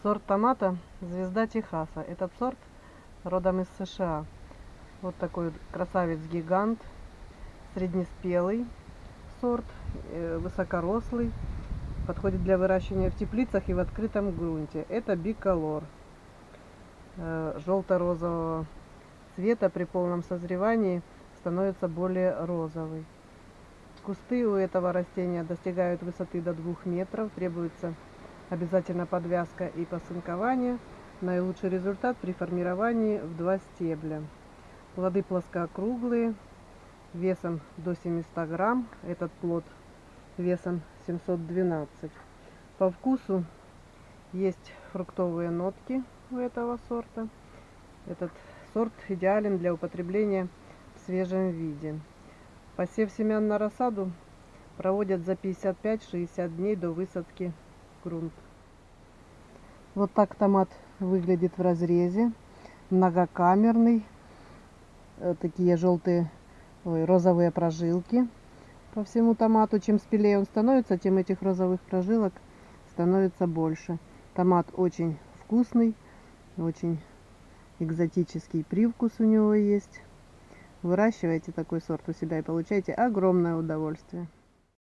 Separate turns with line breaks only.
Сорт томата «Звезда Техаса». Этот сорт родом из США. Вот такой вот красавец-гигант, среднеспелый сорт, э, высокорослый. Подходит для выращивания в теплицах и в открытом грунте. Это биколор э, желто-розового цвета при полном созревании становится более розовый. Кусты у этого растения достигают высоты до 2 метров. Требуется обязательно подвязка и посынкование. Наилучший результат при формировании в два стебля. Плоды плоскоокруглые, весом до 700 грамм. Этот плод весом 712. По вкусу есть фруктовые нотки у этого сорта. Этот сорт идеален для употребления в свежем виде. Посев семян на рассаду проводят за 55-60 дней до высадки в грунт. Вот так томат выглядит в разрезе. Многокамерный. Э, такие желтые, ой, розовые прожилки по всему томату. Чем спелее он становится, тем этих розовых прожилок становится больше. Томат очень вкусный, очень экзотический привкус у него есть. Выращивайте такой сорт у себя и получайте огромное удовольствие.